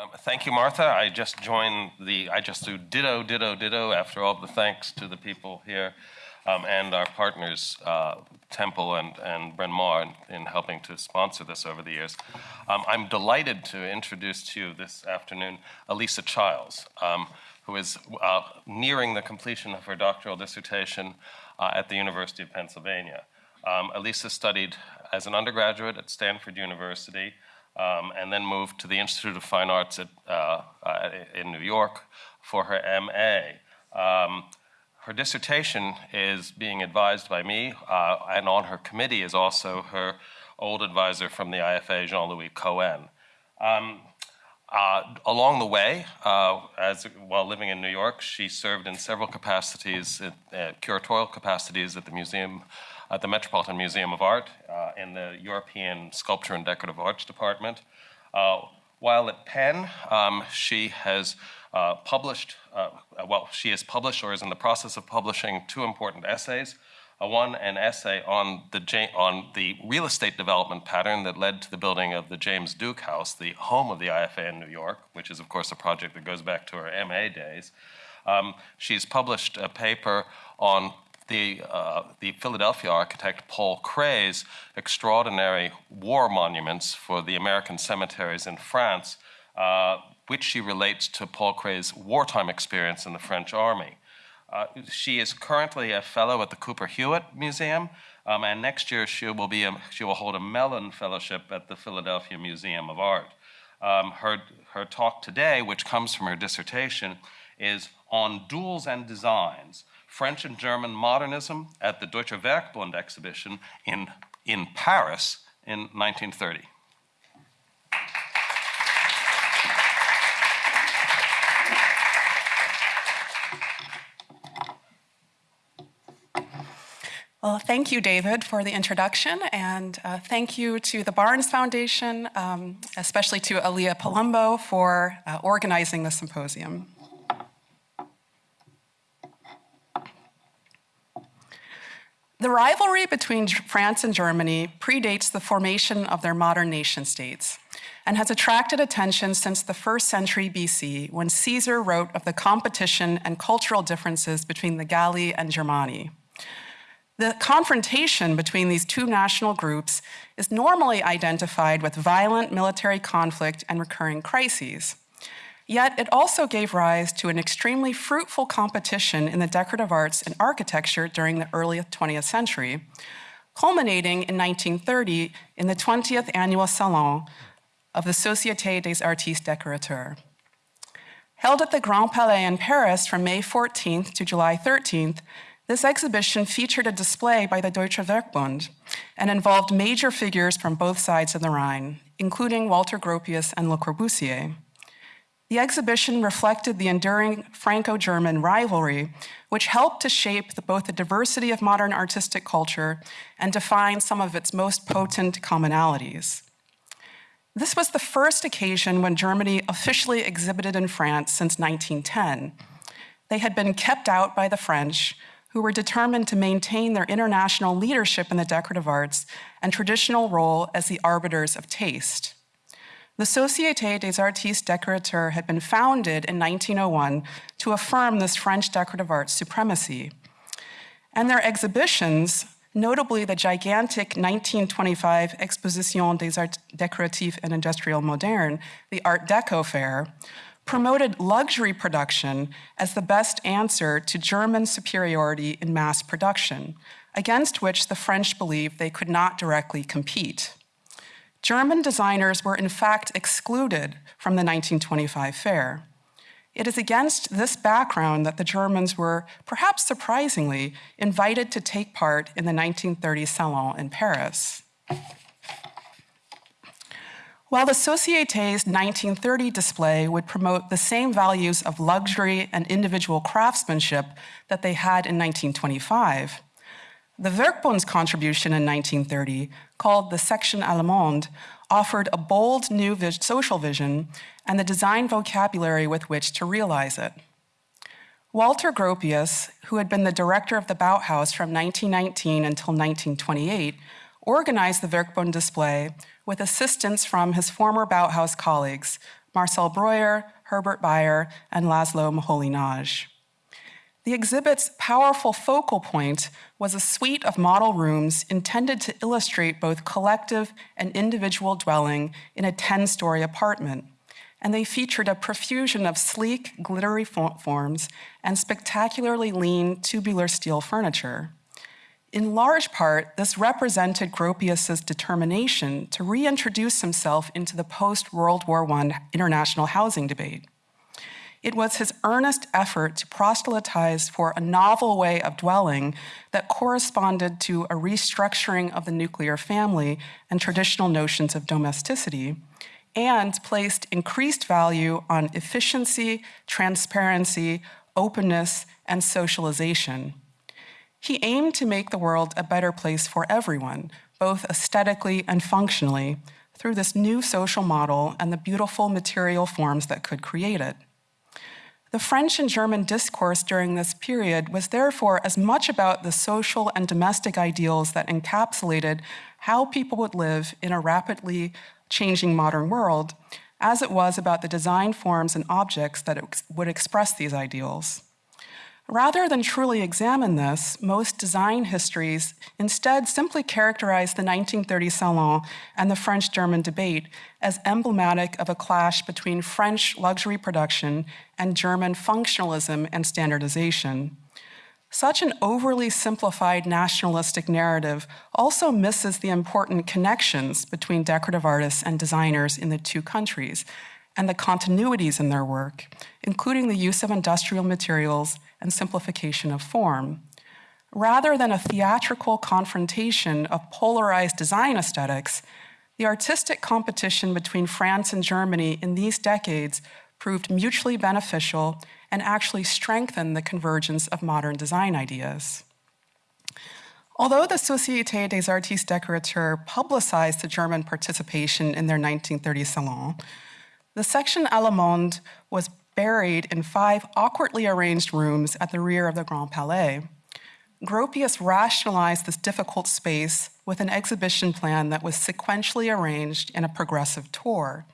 Um, thank you, Martha. I just joined the, I just do ditto, ditto, ditto after all the thanks to the people here um, and our partners, uh, Temple and, and Bryn Mawr, in, in, helping to sponsor this over the years. Um, I'm delighted to introduce to you this afternoon Elisa Childs, um, who is uh, nearing the completion of her doctoral dissertation uh, at the University of Pennsylvania. Um, Elisa studied as an undergraduate at Stanford University um, and then moved to the Institute of Fine Arts at, uh, uh, in New York for her MA. Um, her dissertation is being advised by me, uh, and on her committee is also her old advisor from the IFA, Jean-Louis Cohen. Um, uh, along the way, uh, as while living in New York, she served in several capacities, uh, curatorial capacities at the museum, at the Metropolitan Museum of Art, uh, in the European Sculpture and Decorative Arts Department. Uh, while at Penn, um, she has uh, published, well, she has published or is in the process of publishing two important essays one an essay on the, on the real estate development pattern that led to the building of the James Duke House, the home of the IFA in New York, which is, of course, a project that goes back to her MA days. Um, she's published a paper on the, uh, the Philadelphia architect Paul Cret's extraordinary war monuments for the American cemeteries in France, uh, which she relates to Paul Cret's wartime experience in the French army. Uh, she is currently a fellow at the Cooper Hewitt Museum, um, and next year she will, be a, she will hold a Mellon Fellowship at the Philadelphia Museum of Art. Um, her, her talk today, which comes from her dissertation, is on duels and designs, French and German modernism at the Deutsche Werkbund exhibition in, in Paris in 1930. Well, thank you, David, for the introduction, and uh, thank you to the Barnes Foundation, um, especially to Aaliyah Palumbo for uh, organizing the symposium. The rivalry between France and Germany predates the formation of their modern nation states and has attracted attention since the first century BC when Caesar wrote of the competition and cultural differences between the Galli and Germani. The confrontation between these two national groups is normally identified with violent military conflict and recurring crises. Yet it also gave rise to an extremely fruitful competition in the decorative arts and architecture during the early 20th century, culminating in 1930 in the 20th annual Salon of the Société des Artistes Décorateurs. Held at the Grand Palais in Paris from May 14th to July 13th, this exhibition featured a display by the Deutsche Werkbund and involved major figures from both sides of the Rhine, including Walter Gropius and Le Corbusier. The exhibition reflected the enduring Franco-German rivalry, which helped to shape the, both the diversity of modern artistic culture and define some of its most potent commonalities. This was the first occasion when Germany officially exhibited in France since 1910. They had been kept out by the French, who were determined to maintain their international leadership in the decorative arts and traditional role as the arbiters of taste. The Société des Artistes Décorateurs had been founded in 1901 to affirm this French decorative arts supremacy. And their exhibitions, notably the gigantic 1925 Exposition des Arts Décoratifs et Industriels Modernes, the Art Deco Fair, promoted luxury production as the best answer to German superiority in mass production, against which the French believed they could not directly compete. German designers were in fact excluded from the 1925 fair. It is against this background that the Germans were, perhaps surprisingly, invited to take part in the 1930 Salon in Paris. While the Société's 1930 display would promote the same values of luxury and individual craftsmanship that they had in 1925, the Werkbund's contribution in 1930, called the Section Allemande, offered a bold new vis social vision and the design vocabulary with which to realize it. Walter Gropius, who had been the director of the Bauhaus from 1919 until 1928, organized the Werkbund display with assistance from his former Bauhaus colleagues, Marcel Breuer, Herbert Bayer, and Laszlo Moholy-Nagy. The exhibit's powerful focal point was a suite of model rooms intended to illustrate both collective and individual dwelling in a 10-story apartment, and they featured a profusion of sleek, glittery forms and spectacularly lean tubular steel furniture. In large part, this represented Gropius's determination to reintroduce himself into the post-World War I international housing debate. It was his earnest effort to proselytize for a novel way of dwelling that corresponded to a restructuring of the nuclear family and traditional notions of domesticity, and placed increased value on efficiency, transparency, openness, and socialization. He aimed to make the world a better place for everyone, both aesthetically and functionally, through this new social model and the beautiful material forms that could create it. The French and German discourse during this period was therefore as much about the social and domestic ideals that encapsulated how people would live in a rapidly changing modern world as it was about the design forms and objects that would express these ideals. Rather than truly examine this, most design histories instead simply characterize the 1930 Salon and the French-German debate as emblematic of a clash between French luxury production and German functionalism and standardization. Such an overly simplified nationalistic narrative also misses the important connections between decorative artists and designers in the two countries and the continuities in their work, including the use of industrial materials and simplification of form. Rather than a theatrical confrontation of polarized design aesthetics, the artistic competition between France and Germany in these decades proved mutually beneficial and actually strengthened the convergence of modern design ideas. Although the Société des Artistes Décorateurs publicized the German participation in their 1930 Salon, the section Allemande was buried in five awkwardly arranged rooms at the rear of the Grand Palais. Gropius rationalized this difficult space with an exhibition plan that was sequentially arranged in a progressive tour.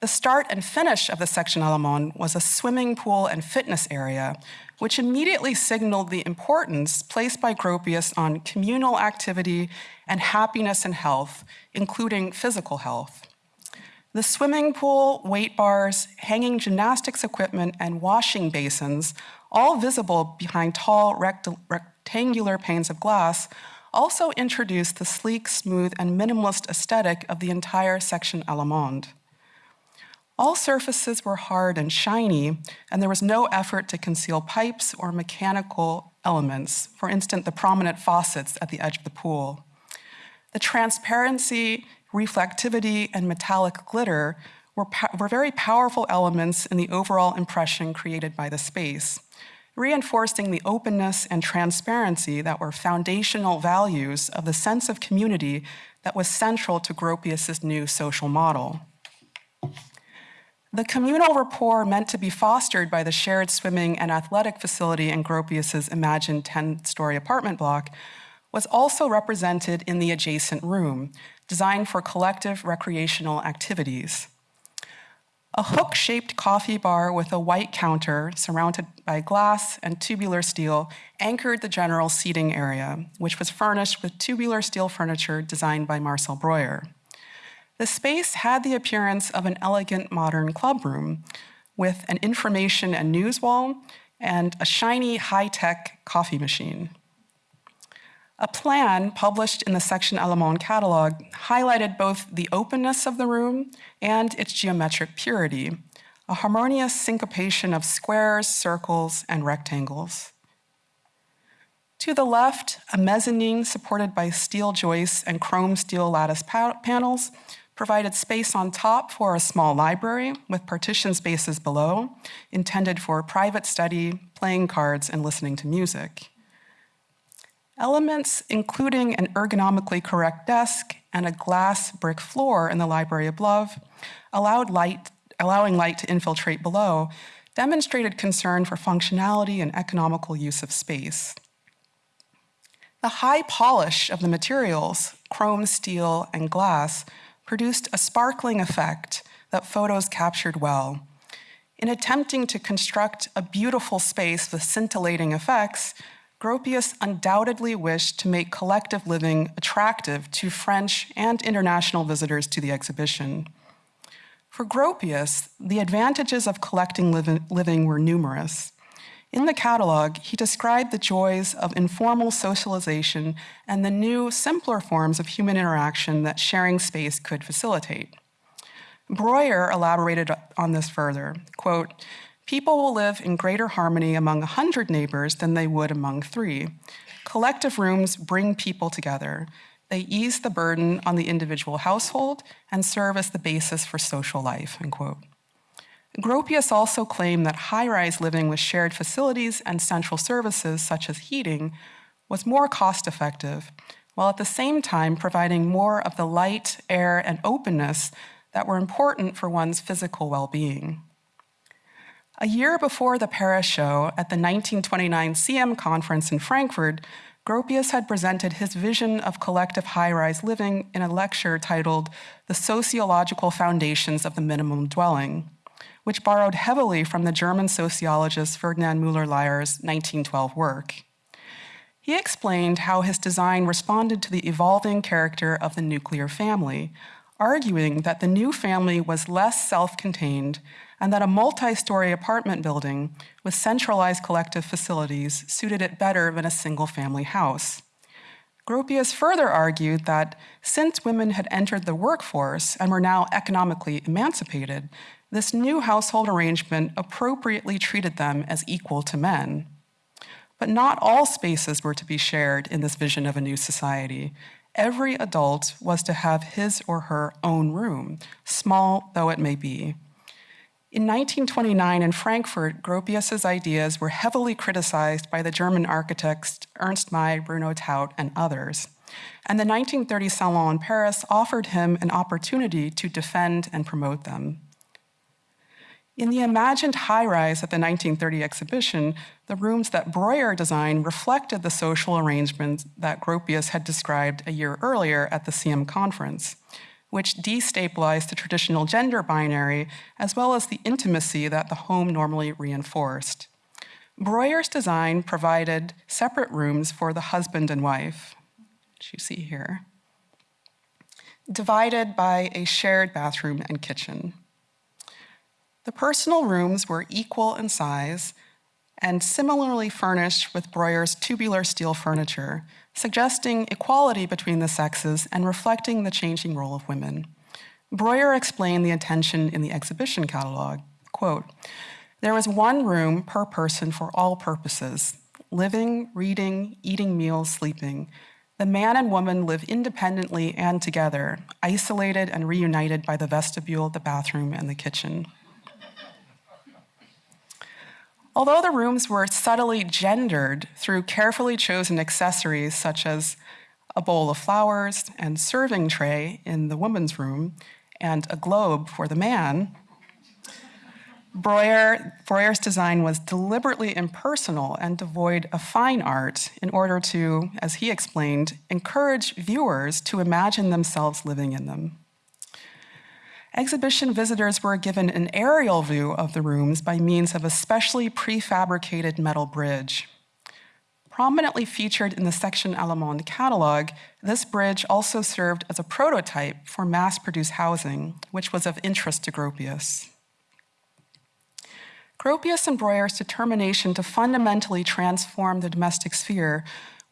The start and finish of the section Allemande was a swimming pool and fitness area, which immediately signaled the importance placed by Gropius on communal activity and happiness and health, including physical health. The swimming pool, weight bars, hanging gymnastics equipment, and washing basins, all visible behind tall rect rectangular panes of glass, also introduced the sleek, smooth, and minimalist aesthetic of the entire section Allemande. All surfaces were hard and shiny, and there was no effort to conceal pipes or mechanical elements, for instance, the prominent faucets at the edge of the pool. The transparency reflectivity, and metallic glitter were, were very powerful elements in the overall impression created by the space, reinforcing the openness and transparency that were foundational values of the sense of community that was central to Gropius's new social model. The communal rapport meant to be fostered by the shared swimming and athletic facility in Gropius's imagined 10-story apartment block was also represented in the adjacent room, designed for collective recreational activities. A hook-shaped coffee bar with a white counter surrounded by glass and tubular steel anchored the general seating area, which was furnished with tubular steel furniture designed by Marcel Breuer. The space had the appearance of an elegant modern clubroom with an information and news wall and a shiny high-tech coffee machine. A plan published in the Section Allemande catalog highlighted both the openness of the room and its geometric purity, a harmonious syncopation of squares, circles, and rectangles. To the left, a mezzanine supported by steel joists and chrome steel lattice pa panels provided space on top for a small library with partition spaces below, intended for private study, playing cards, and listening to music. Elements including an ergonomically correct desk and a glass brick floor in the library above, allowed light, allowing light to infiltrate below, demonstrated concern for functionality and economical use of space. The high polish of the materials, chrome, steel, and glass, produced a sparkling effect that photos captured well. In attempting to construct a beautiful space with scintillating effects, Gropius undoubtedly wished to make collective living attractive to French and international visitors to the exhibition. For Gropius, the advantages of collecting living were numerous. In the catalog, he described the joys of informal socialization and the new, simpler forms of human interaction that sharing space could facilitate. Breuer elaborated on this further. Quote, People will live in greater harmony among 100 neighbors than they would among three. Collective rooms bring people together. They ease the burden on the individual household and serve as the basis for social life, unquote. Gropius also claimed that high-rise living with shared facilities and central services such as heating was more cost-effective, while at the same time providing more of the light, air, and openness that were important for one's physical well-being. A year before the Paris show, at the 1929 CIAM conference in Frankfurt, Gropius had presented his vision of collective high-rise living in a lecture titled The Sociological Foundations of the Minimum Dwelling which borrowed heavily from the German sociologist Ferdinand Müller-Lyer's 1912 work. He explained how his design responded to the evolving character of the nuclear family, arguing that the new family was less self-contained and that a multi-story apartment building with centralized collective facilities suited it better than a single-family house. Gropius further argued that since women had entered the workforce and were now economically emancipated, this new household arrangement appropriately treated them as equal to men. But not all spaces were to be shared in this vision of a new society. Every adult was to have his or her own room, small though it may be. In 1929 in Frankfurt, Gropius's ideas were heavily criticized by the German architects Ernst May, Bruno Taut, and others. And the 1930 Salon in Paris offered him an opportunity to defend and promote them. In the imagined high-rise at the 1930 exhibition, the rooms that Breuer designed reflected the social arrangements that Gropius had described a year earlier at the CIAM conference, which destabilized the traditional gender binary as well as the intimacy that the home normally reinforced. Breuer's design provided separate rooms for the husband and wife, which you see here, divided by a shared bathroom and kitchen. The personal rooms were equal in size and similarly furnished with Breuer's tubular steel furniture, suggesting equality between the sexes and reflecting the changing role of women. Breuer explained the intention in the exhibition catalog, quote, there was one room per person for all purposes, living, reading, eating meals, sleeping. The man and woman live independently and together, isolated and reunited by the vestibule, the bathroom, and the kitchen. Although the rooms were subtly gendered through carefully chosen accessories such as a bowl of flowers and serving tray in the woman's room and a globe for the man, Breuer, Breuer's design was deliberately impersonal and devoid of fine art in order to, as he explained, encourage viewers to imagine themselves living in them. Exhibition visitors were given an aerial view of the rooms by means of a specially prefabricated metal bridge. Prominently featured in the Section Allemande catalog, this bridge also served as a prototype for mass-produced housing, which was of interest to Gropius. Gropius and Breuer's determination to fundamentally transform the domestic sphere,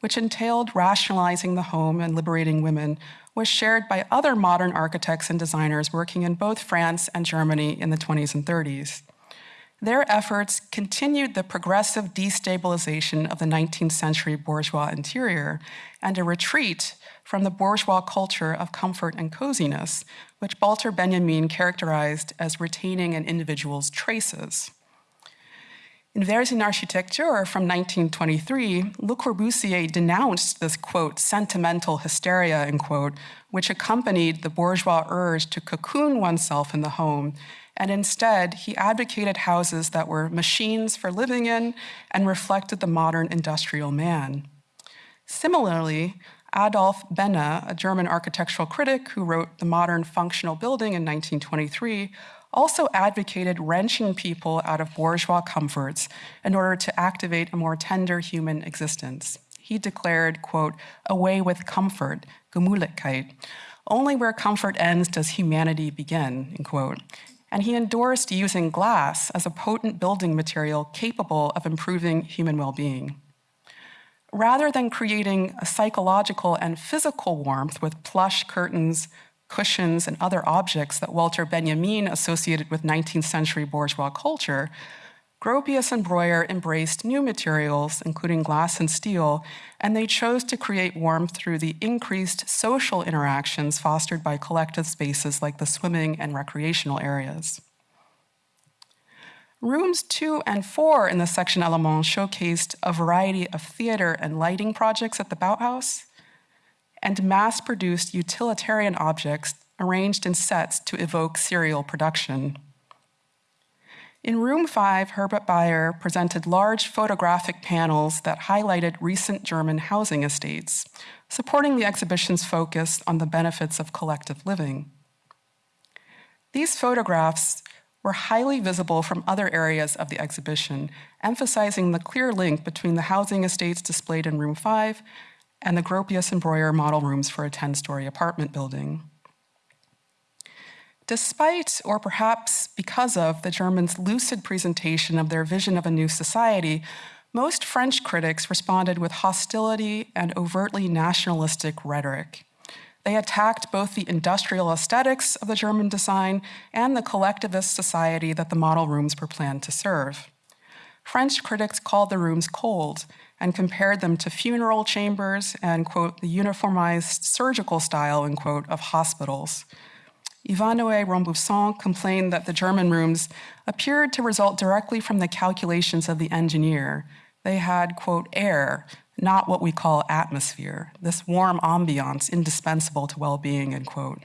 which entailed rationalizing the home and liberating women, was shared by other modern architects and designers working in both France and Germany in the 20s and 30s. Their efforts continued the progressive destabilization of the 19th century bourgeois interior and a retreat from the bourgeois culture of comfort and coziness, which Walter Benjamin characterized as retaining an individual's traces. In Vers une Architecture from 1923, Le Corbusier denounced this, quote, sentimental hysteria, end quote, which accompanied the bourgeois urge to cocoon oneself in the home, and instead he advocated houses that were machines for living in and reflected the modern industrial man. Similarly, Adolf Behne, a German architectural critic who wrote The Modern Functional Building in 1923, also advocated wrenching people out of bourgeois comforts in order to activate a more tender human existence. He declared, quote, away with comfort, Gemütlichkeit. Only where comfort ends does humanity begin, end quote. And he endorsed using glass as a potent building material capable of improving human well-being. Rather than creating a psychological and physical warmth with plush curtains, cushions, and other objects that Walter Benjamin associated with 19th century bourgeois culture, Gropius and Breuer embraced new materials, including glass and steel, and they chose to create warmth through the increased social interactions fostered by collective spaces like the swimming and recreational areas. Rooms two and four in the section Allemand showcased a variety of theater and lighting projects at the Bauhaus, and mass-produced utilitarian objects arranged in sets to evoke serial production. In room five, Herbert Bayer presented large photographic panels that highlighted recent German housing estates, supporting the exhibition's focus on the benefits of collective living. These photographs were highly visible from other areas of the exhibition, emphasizing the clear link between the housing estates displayed in room five and the Gropius and Breuer model rooms for a 10-story apartment building. Despite, or perhaps because of, the Germans' lucid presentation of their vision of a new society, most French critics responded with hostility and overtly nationalistic rhetoric. They attacked both the industrial aesthetics of the German design and the collectivist society that the model rooms were planned to serve. French critics called the rooms cold and compared them to funeral chambers and, quote, the uniformized surgical style, end quote, of hospitals. Ivanhoe Rambosson complained that the German rooms appeared to result directly from the calculations of the engineer. They had, quote, air, not what we call atmosphere, this warm ambiance indispensable to well-being, end quote.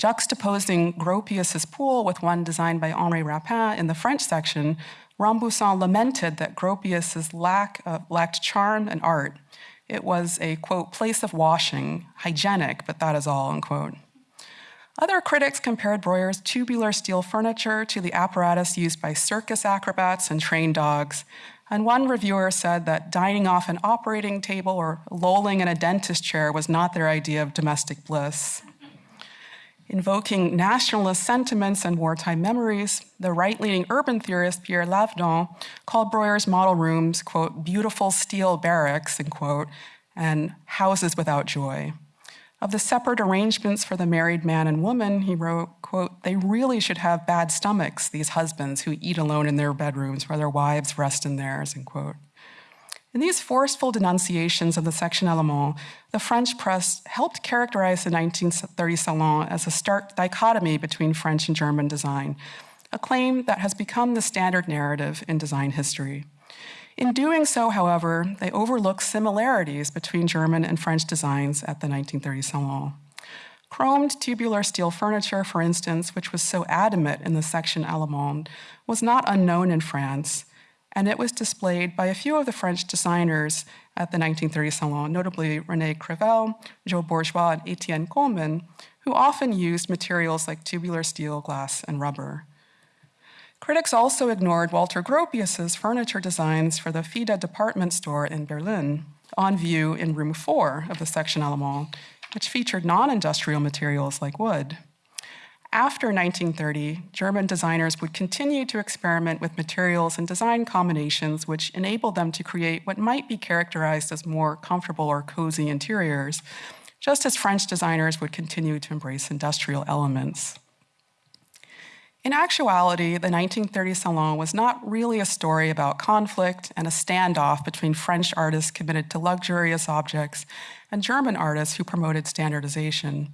Juxtaposing Gropius's pool with one designed by Henri Rapin in the French section, Rambosson lamented that Gropius's lack of, lacked charm and art. It was a, quote, place of washing, hygienic, but that is all, unquote. Other critics compared Breuer's tubular steel furniture to the apparatus used by circus acrobats and trained dogs. And one reviewer said that dining off an operating table or lolling in a dentist chair was not their idea of domestic bliss. Invoking nationalist sentiments and wartime memories, the right-leaning urban theorist Pierre Lavedan called Breuer's model rooms, quote, beautiful steel barracks, end quote, and houses without joy. Of the separate arrangements for the married man and woman, he wrote, quote, they really should have bad stomachs, these husbands who eat alone in their bedrooms while their wives rest in theirs, end quote. In these forceful denunciations of the Section Allemand, the French press helped characterize the 1930 Salon as a stark dichotomy between French and German design, a claim that has become the standard narrative in design history. In doing so, however, they overlook similarities between German and French designs at the 1930 Salon. Chromed tubular steel furniture, for instance, which was so adamant in the Section Allemand, was not unknown in France, and it was displayed by a few of the French designers at the 1930 Salon, notably René Crevel, Djo-Bourgeois, and Etienne Kohlmann, who often used materials like tubular steel, glass, and rubber. Critics also ignored Walter Gropius's furniture designs for the Feder department store in Berlin, on view in room four of the Section Allemand, which featured non-industrial materials like wood. After 1930, German designers would continue to experiment with materials and design combinations which enabled them to create what might be characterized as more comfortable or cozy interiors, just as French designers would continue to embrace industrial elements. In actuality, the 1930 Salon was not really a story about conflict and a standoff between French artists committed to luxurious objects and German artists who promoted standardization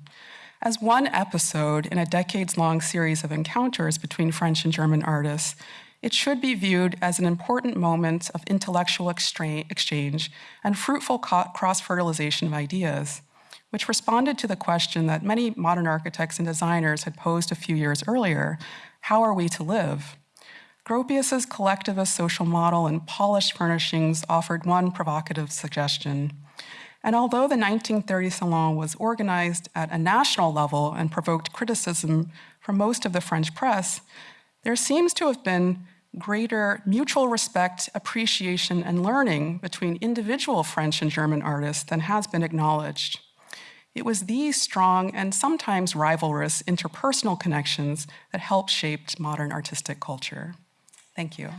as one episode in a decades-long series of encounters between French and German artists, it should be viewed as an important moment of intellectual exchange and fruitful cross-fertilization of ideas, which responded to the question that many modern architects and designers had posed a few years earlier, how are we to live? Gropius's collectivist social model and polished furnishings offered one provocative suggestion. And although the 1930 Salon was organized at a national level and provoked criticism from most of the French press, there seems to have been greater mutual respect, appreciation, and learning between individual French and German artists than has been acknowledged. It was these strong and sometimes rivalrous interpersonal connections that helped shape modern artistic culture. Thank you.